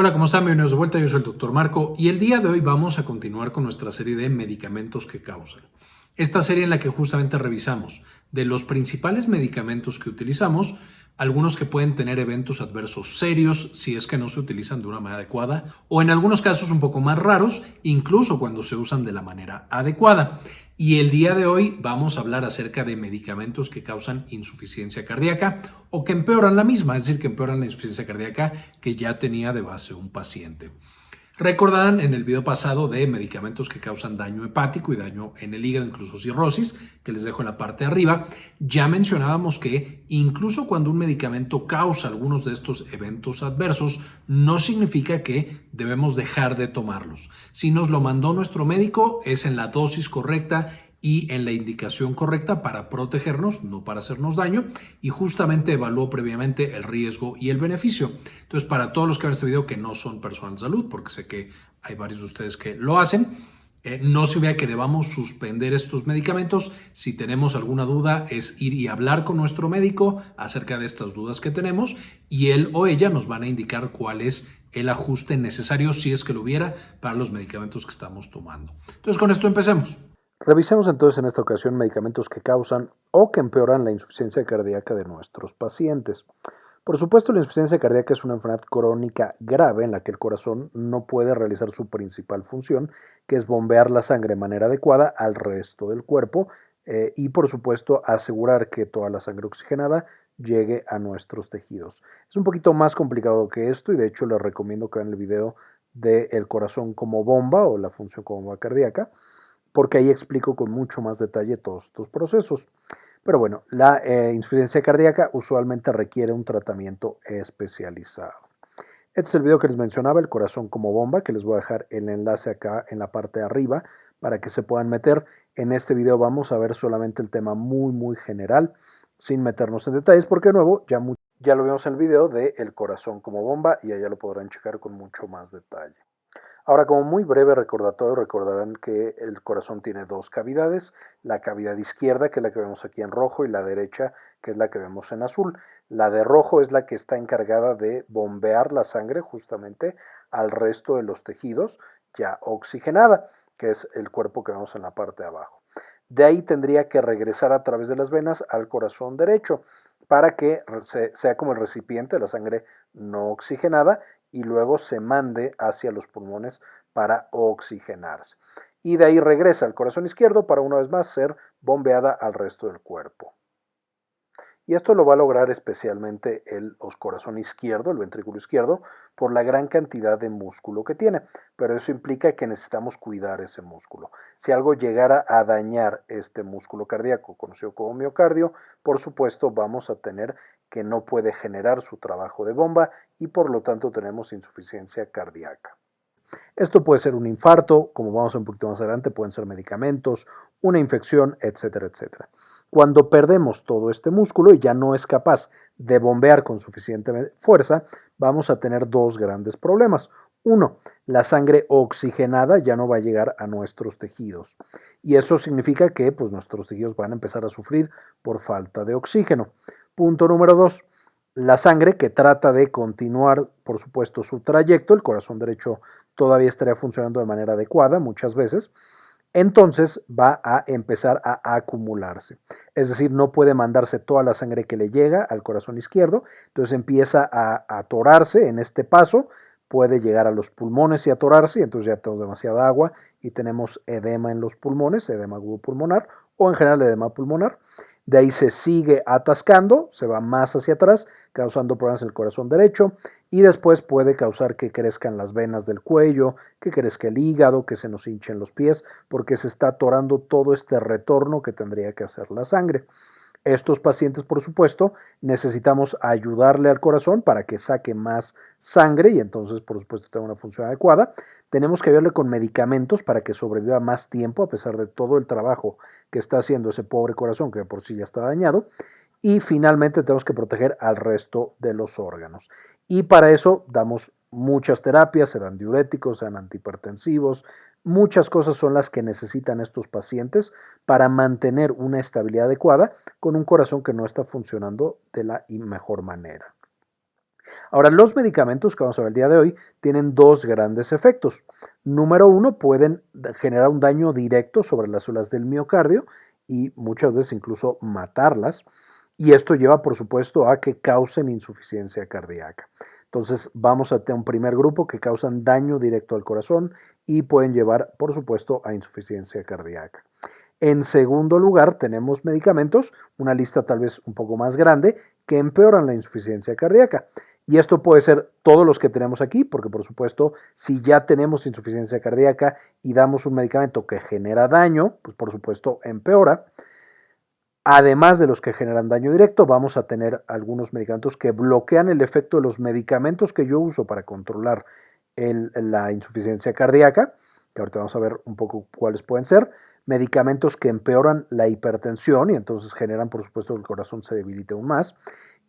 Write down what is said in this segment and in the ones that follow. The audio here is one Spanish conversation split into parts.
Hola, ¿cómo están? Bienvenidos de vuelta, yo soy el doctor Marco y el día de hoy vamos a continuar con nuestra serie de medicamentos que causan. Esta serie en la que justamente revisamos de los principales medicamentos que utilizamos, algunos que pueden tener eventos adversos serios si es que no se utilizan de una manera adecuada o en algunos casos un poco más raros, incluso cuando se usan de la manera adecuada. Y el día de hoy vamos a hablar acerca de medicamentos que causan insuficiencia cardíaca o que empeoran la misma, es decir, que empeoran la insuficiencia cardíaca que ya tenía de base un paciente. Recordarán en el video pasado de medicamentos que causan daño hepático y daño en el hígado, incluso cirrosis, que les dejo en la parte de arriba. Ya mencionábamos que incluso cuando un medicamento causa algunos de estos eventos adversos, no significa que debemos dejar de tomarlos. Si nos lo mandó nuestro médico, es en la dosis correcta y en la indicación correcta para protegernos, no para hacernos daño, y justamente evaluó previamente el riesgo y el beneficio. Entonces, para todos los que ven este video que no son personas de salud, porque sé que hay varios de ustedes que lo hacen, eh, no se vea que debamos suspender estos medicamentos. Si tenemos alguna duda, es ir y hablar con nuestro médico acerca de estas dudas que tenemos y él o ella nos van a indicar cuál es el ajuste necesario, si es que lo hubiera, para los medicamentos que estamos tomando. Entonces, con esto empecemos. Revisemos entonces en esta ocasión medicamentos que causan o que empeoran la insuficiencia cardíaca de nuestros pacientes. Por supuesto, la insuficiencia cardíaca es una enfermedad crónica grave en la que el corazón no puede realizar su principal función, que es bombear la sangre de manera adecuada al resto del cuerpo eh, y, por supuesto, asegurar que toda la sangre oxigenada llegue a nuestros tejidos. Es un poquito más complicado que esto y de hecho les recomiendo que vean el video del corazón como bomba o la función como bomba cardíaca porque ahí explico con mucho más detalle todos estos procesos. Pero bueno, la eh, insuficiencia cardíaca usualmente requiere un tratamiento especializado. Este es el video que les mencionaba, el corazón como bomba, que les voy a dejar el enlace acá en la parte de arriba para que se puedan meter. En este video vamos a ver solamente el tema muy, muy general, sin meternos en detalles, porque de nuevo ya, ya lo vimos en el video de el corazón como bomba y allá lo podrán checar con mucho más detalle. Ahora, como muy breve recordatorio, recordarán que el corazón tiene dos cavidades, la cavidad izquierda, que es la que vemos aquí en rojo, y la derecha, que es la que vemos en azul. La de rojo es la que está encargada de bombear la sangre justamente al resto de los tejidos ya oxigenada, que es el cuerpo que vemos en la parte de abajo. De ahí tendría que regresar a través de las venas al corazón derecho para que sea como el recipiente de la sangre no oxigenada y luego se mande hacia los pulmones para oxigenarse. Y de ahí regresa al corazón izquierdo para una vez más ser bombeada al resto del cuerpo. Y esto lo va a lograr especialmente el corazón izquierdo, el ventrículo izquierdo, por la gran cantidad de músculo que tiene. Pero eso implica que necesitamos cuidar ese músculo. Si algo llegara a dañar este músculo cardíaco, conocido como miocardio, por supuesto vamos a tener que no puede generar su trabajo de bomba y por lo tanto tenemos insuficiencia cardíaca. Esto puede ser un infarto, como vamos un poquito más adelante, pueden ser medicamentos, una infección, etcétera, etcétera. Cuando perdemos todo este músculo y ya no es capaz de bombear con suficiente fuerza, vamos a tener dos grandes problemas. Uno, la sangre oxigenada ya no va a llegar a nuestros tejidos. Y eso significa que pues, nuestros tejidos van a empezar a sufrir por falta de oxígeno. Punto número dos, la sangre que trata de continuar, por supuesto, su trayecto, el corazón derecho todavía estaría funcionando de manera adecuada muchas veces, entonces va a empezar a acumularse. Es decir, no puede mandarse toda la sangre que le llega al corazón izquierdo, entonces empieza a atorarse en este paso, puede llegar a los pulmones y atorarse, y entonces ya tenemos demasiada agua y tenemos edema en los pulmones, edema agudo pulmonar o en general edema pulmonar. De ahí se sigue atascando, se va más hacia atrás, causando problemas en el corazón derecho y después puede causar que crezcan las venas del cuello, que crezca el hígado, que se nos hinchen los pies, porque se está atorando todo este retorno que tendría que hacer la sangre. Estos pacientes, por supuesto, necesitamos ayudarle al corazón para que saque más sangre y entonces, por supuesto, tenga una función adecuada. Tenemos que ayudarle con medicamentos para que sobreviva más tiempo a pesar de todo el trabajo que está haciendo ese pobre corazón que por sí ya está dañado. Y finalmente tenemos que proteger al resto de los órganos. Y para eso damos muchas terapias, se dan diuréticos, se dan antihipertensivos, Muchas cosas son las que necesitan estos pacientes para mantener una estabilidad adecuada con un corazón que no está funcionando de la mejor manera. Ahora, los medicamentos que vamos a ver el día de hoy tienen dos grandes efectos. Número uno, pueden generar un daño directo sobre las células del miocardio y muchas veces incluso matarlas. Y esto lleva, por supuesto, a que causen insuficiencia cardíaca. Entonces, vamos a tener un primer grupo que causan daño directo al corazón y pueden llevar, por supuesto, a insuficiencia cardíaca. En segundo lugar, tenemos medicamentos, una lista tal vez un poco más grande, que empeoran la insuficiencia cardíaca. Y esto puede ser todos los que tenemos aquí, porque por supuesto, si ya tenemos insuficiencia cardíaca y damos un medicamento que genera daño, pues por supuesto empeora. Además de los que generan daño directo, vamos a tener algunos medicamentos que bloquean el efecto de los medicamentos que yo uso para controlar la insuficiencia cardíaca, que ahorita vamos a ver un poco cuáles pueden ser. Medicamentos que empeoran la hipertensión y entonces generan, por supuesto, que el corazón se debilite aún más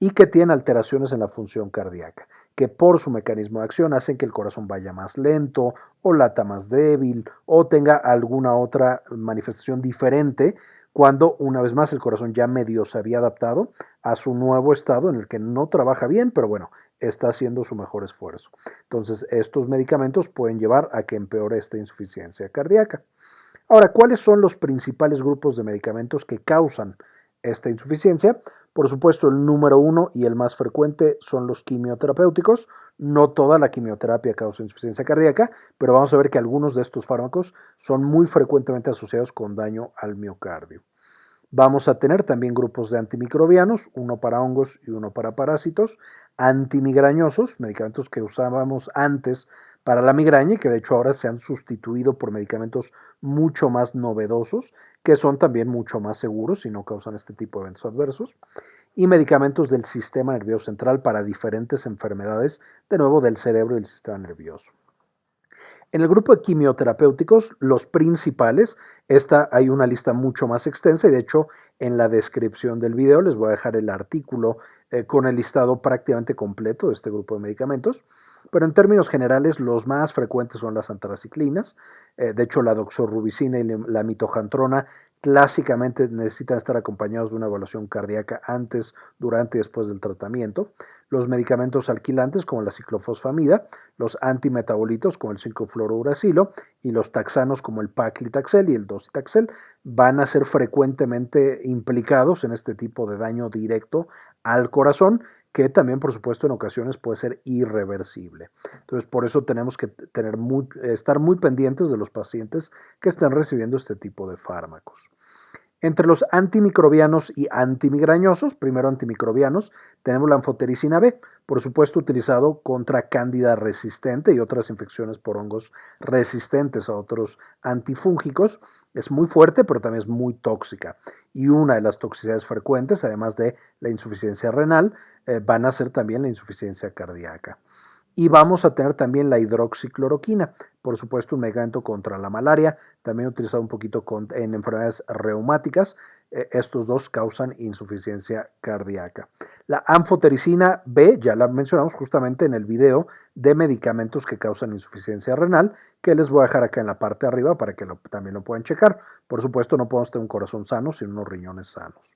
y que tienen alteraciones en la función cardíaca, que por su mecanismo de acción hacen que el corazón vaya más lento o lata más débil o tenga alguna otra manifestación diferente cuando una vez más el corazón ya medio se había adaptado a su nuevo estado en el que no trabaja bien, pero bueno, está haciendo su mejor esfuerzo. Entonces, estos medicamentos pueden llevar a que empeore esta insuficiencia cardíaca. Ahora, ¿cuáles son los principales grupos de medicamentos que causan esta insuficiencia? Por supuesto, el número uno y el más frecuente son los quimioterapéuticos. No toda la quimioterapia causa insuficiencia cardíaca, pero vamos a ver que algunos de estos fármacos son muy frecuentemente asociados con daño al miocardio. Vamos a tener también grupos de antimicrobianos, uno para hongos y uno para parásitos, antimigrañosos, medicamentos que usábamos antes para la migraña y que de hecho ahora se han sustituido por medicamentos mucho más novedosos, que son también mucho más seguros y no causan este tipo de eventos adversos, y medicamentos del sistema nervioso central para diferentes enfermedades, de nuevo del cerebro y del sistema nervioso. En el grupo de quimioterapéuticos, los principales, esta hay una lista mucho más extensa y de hecho en la descripción del video les voy a dejar el artículo eh, con el listado prácticamente completo de este grupo de medicamentos. Pero en términos generales, los más frecuentes son las antraciclinas. Eh, de hecho, la doxorubicina y la mitojantrona clásicamente necesitan estar acompañados de una evaluación cardíaca antes, durante y después del tratamiento. Los medicamentos alquilantes como la ciclofosfamida, los antimetabolitos como el 5-fluorouracilo y los taxanos como el paclitaxel y el docetaxel van a ser frecuentemente implicados en este tipo de daño directo al corazón que también por supuesto en ocasiones puede ser irreversible. Entonces por eso tenemos que tener estar muy pendientes de los pacientes que están recibiendo este tipo de fármacos. Entre los antimicrobianos y antimigrañosos, primero antimicrobianos, tenemos la anfotericina B, por supuesto utilizado contra cándida resistente y otras infecciones por hongos resistentes a otros antifúngicos. Es muy fuerte, pero también es muy tóxica. Y una de las toxicidades frecuentes, además de la insuficiencia renal, eh, van a ser también la insuficiencia cardíaca. Y vamos a tener también la hidroxicloroquina, por supuesto un medicamento contra la malaria, también utilizado un poquito en enfermedades reumáticas. Eh, estos dos causan insuficiencia cardíaca. La anfotericina B, ya la mencionamos justamente en el video de medicamentos que causan insuficiencia renal, que les voy a dejar acá en la parte de arriba para que también lo puedan checar. Por supuesto, no podemos tener un corazón sano sin unos riñones sanos.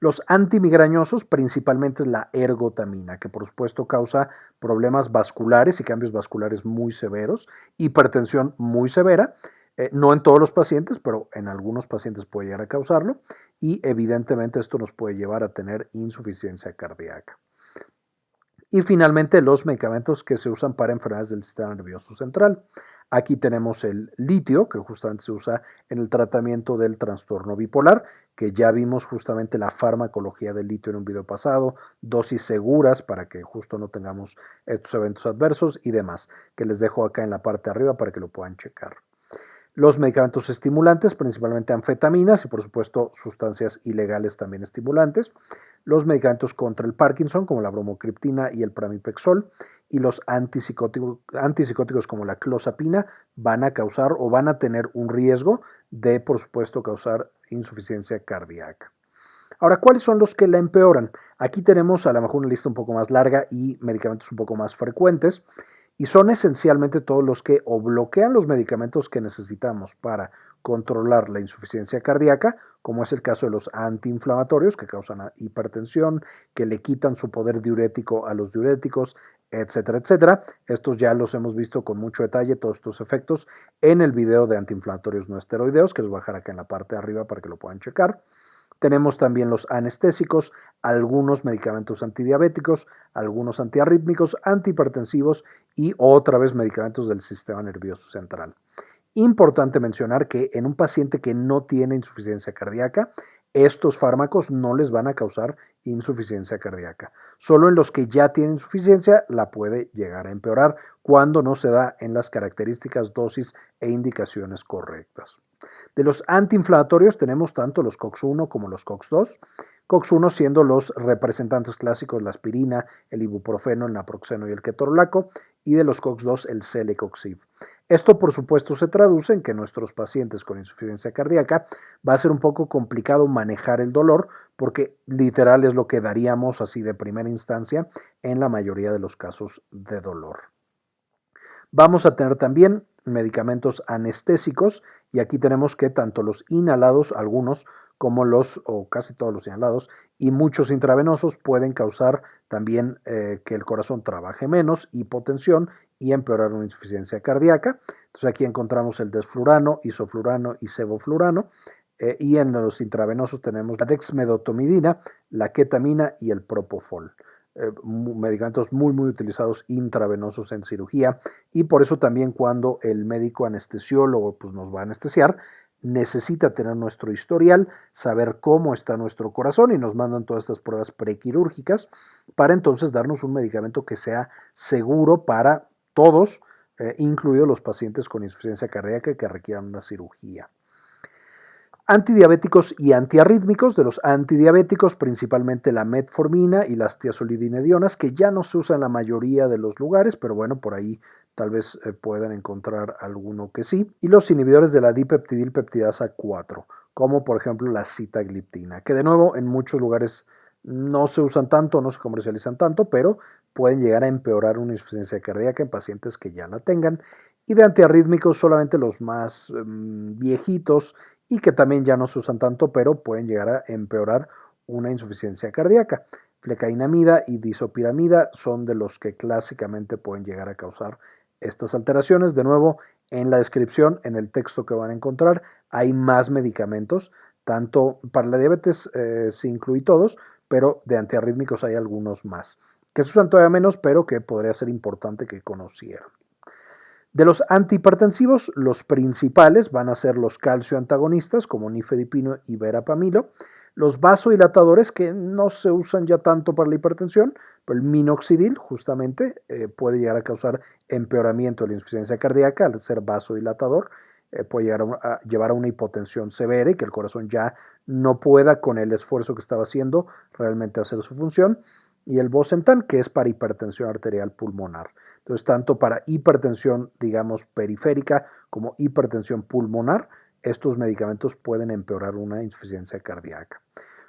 Los antimigrañosos, principalmente la ergotamina, que por supuesto causa problemas vasculares y cambios vasculares muy severos, hipertensión muy severa, eh, no en todos los pacientes, pero en algunos pacientes puede llegar a causarlo, y evidentemente esto nos puede llevar a tener insuficiencia cardíaca. Y finalmente los medicamentos que se usan para enfermedades del sistema nervioso central. Aquí tenemos el litio, que justamente se usa en el tratamiento del trastorno bipolar, que ya vimos justamente la farmacología del litio en un video pasado, dosis seguras para que justo no tengamos estos eventos adversos y demás, que les dejo acá en la parte de arriba para que lo puedan checar. Los medicamentos estimulantes, principalmente anfetaminas y por supuesto sustancias ilegales también estimulantes. Los medicamentos contra el Parkinson como la bromocriptina y el pramipexol y los antipsicóticos, antipsicóticos como la clozapina van a causar o van a tener un riesgo de por supuesto causar insuficiencia cardíaca. Ahora, ¿cuáles son los que la empeoran? Aquí tenemos a lo mejor una lista un poco más larga y medicamentos un poco más frecuentes y son esencialmente todos los que o bloquean los medicamentos que necesitamos para controlar la insuficiencia cardíaca, como es el caso de los antiinflamatorios que causan hipertensión, que le quitan su poder diurético a los diuréticos, etcétera, etcétera. Estos ya los hemos visto con mucho detalle, todos estos efectos, en el video de antiinflamatorios no esteroideos, que les voy a dejar acá en la parte de arriba para que lo puedan checar. Tenemos también los anestésicos, algunos medicamentos antidiabéticos, algunos antiarrítmicos, antihipertensivos y otra vez medicamentos del sistema nervioso central. Importante mencionar que en un paciente que no tiene insuficiencia cardíaca, estos fármacos no les van a causar insuficiencia cardíaca. Solo en los que ya tienen insuficiencia la puede llegar a empeorar cuando no se da en las características, dosis e indicaciones correctas. De los antiinflamatorios tenemos tanto los COX-1 como los COX-2. COX-1 siendo los representantes clásicos la aspirina, el ibuprofeno, el naproxeno y el ketorolaco, y de los COX-2 el celecoxib. Esto, por supuesto, se traduce en que nuestros pacientes con insuficiencia cardíaca va a ser un poco complicado manejar el dolor porque literal es lo que daríamos así de primera instancia en la mayoría de los casos de dolor. Vamos a tener también medicamentos anestésicos y aquí tenemos que tanto los inhalados, algunos como los, o casi todos los inhalados, y muchos intravenosos pueden causar también eh, que el corazón trabaje menos, hipotensión y empeorar una insuficiencia cardíaca. Entonces aquí encontramos el desflurano, isoflurano y sevoflurano. Eh, y en los intravenosos tenemos la dexmedotomidina, la ketamina y el propofol. Eh, medicamentos muy muy utilizados intravenosos en cirugía y por eso también cuando el médico anestesiólogo pues, nos va a anestesiar necesita tener nuestro historial, saber cómo está nuestro corazón y nos mandan todas estas pruebas prequirúrgicas para entonces darnos un medicamento que sea seguro para todos, eh, incluidos los pacientes con insuficiencia cardíaca que requieran una cirugía. Antidiabéticos y antiarrítmicos, de los antidiabéticos principalmente la metformina y las tiazolidinedionas, que ya no se usan en la mayoría de los lugares, pero bueno, por ahí tal vez eh, puedan encontrar alguno que sí. Y los inhibidores de la dipeptidilpeptidasa 4, como por ejemplo la citagliptina, que de nuevo en muchos lugares no se usan tanto, no se comercializan tanto, pero pueden llegar a empeorar una insuficiencia cardíaca en pacientes que ya la tengan. Y de antiarrítmicos solamente los más em, viejitos y que también ya no se usan tanto, pero pueden llegar a empeorar una insuficiencia cardíaca. Flecainamida y disopiramida son de los que clásicamente pueden llegar a causar estas alteraciones. De nuevo, en la descripción, en el texto que van a encontrar, hay más medicamentos, tanto para la diabetes eh, se incluye todos, pero de antiarrítmicos hay algunos más, que se usan todavía menos, pero que podría ser importante que conocieran. De los antihipertensivos, los principales van a ser los calcio antagonistas como nifedipino y verapamilo, los vasodilatadores que no se usan ya tanto para la hipertensión, pero el minoxidil justamente eh, puede llegar a causar empeoramiento de la insuficiencia cardíaca al ser vasodilatador, eh, puede a, llevar a una hipotensión severa y que el corazón ya no pueda con el esfuerzo que estaba haciendo realmente hacer su función, y el bosentan que es para hipertensión arterial pulmonar. Entonces, tanto para hipertensión, digamos, periférica como hipertensión pulmonar, estos medicamentos pueden empeorar una insuficiencia cardíaca.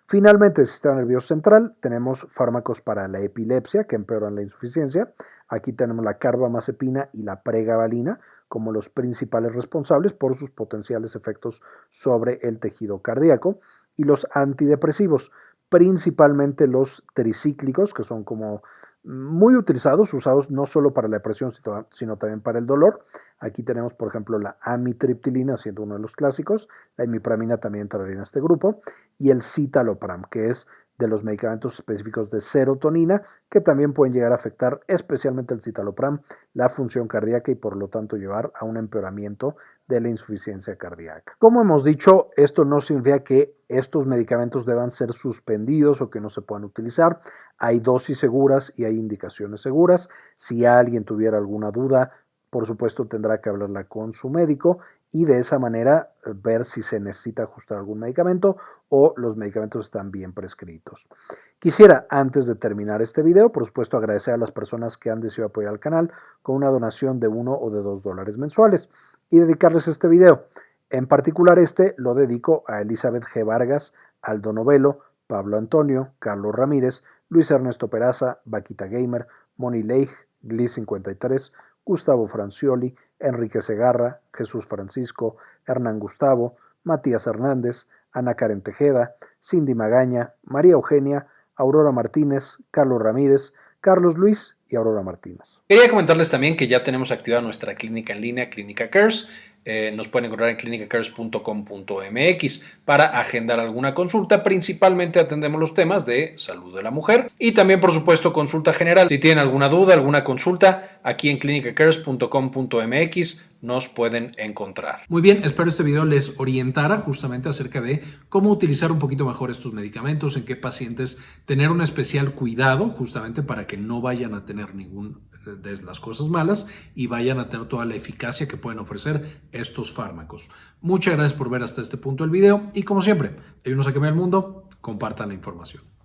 Finalmente, el sistema nervioso central, tenemos fármacos para la epilepsia que empeoran la insuficiencia. Aquí tenemos la carbamazepina y la pregabalina como los principales responsables por sus potenciales efectos sobre el tejido cardíaco. Y los antidepresivos, principalmente los tricíclicos, que son como muy utilizados, usados no solo para la depresión, sino también para el dolor. Aquí tenemos, por ejemplo, la amitriptilina, siendo uno de los clásicos, la imipramina también entraría en este grupo, y el citalopram, que es de los medicamentos específicos de serotonina, que también pueden llegar a afectar, especialmente el citalopram, la función cardíaca y por lo tanto llevar a un empeoramiento de la insuficiencia cardíaca. Como hemos dicho, esto no significa que estos medicamentos deban ser suspendidos o que no se puedan utilizar. Hay dosis seguras y hay indicaciones seguras. Si alguien tuviera alguna duda, por supuesto tendrá que hablarla con su médico y de esa manera ver si se necesita ajustar algún medicamento o los medicamentos están bien prescritos. Quisiera, antes de terminar este video, por supuesto agradecer a las personas que han decidido apoyar al canal con una donación de uno o de dos dólares mensuales y dedicarles este video. En particular este lo dedico a Elizabeth G. Vargas, Aldo Novelo, Pablo Antonio, Carlos Ramírez, Luis Ernesto Peraza, Vaquita Gamer, Moni Leigh, Gli53, Gustavo Francioli, Enrique Segarra, Jesús Francisco, Hernán Gustavo, Matías Hernández, Ana Karen Tejeda, Cindy Magaña, María Eugenia, Aurora Martínez, Carlos Ramírez, Carlos Luis y Aurora Martínez. Quería comentarles también que ya tenemos activada nuestra clínica en línea, Clínica Cares. Eh, nos pueden encontrar en clinicacares.com.mx para agendar alguna consulta. Principalmente atendemos los temas de salud de la mujer y también, por supuesto, consulta general. Si tienen alguna duda, alguna consulta, aquí en clinicacares.com.mx nos pueden encontrar. Muy bien, espero este video les orientara justamente acerca de cómo utilizar un poquito mejor estos medicamentos, en qué pacientes tener un especial cuidado justamente para que no vayan a tener ningún de las cosas malas y vayan a tener toda la eficacia que pueden ofrecer estos fármacos. Muchas gracias por ver hasta este punto el video y como siempre, ayúdenos a cambiar el mundo, compartan la información.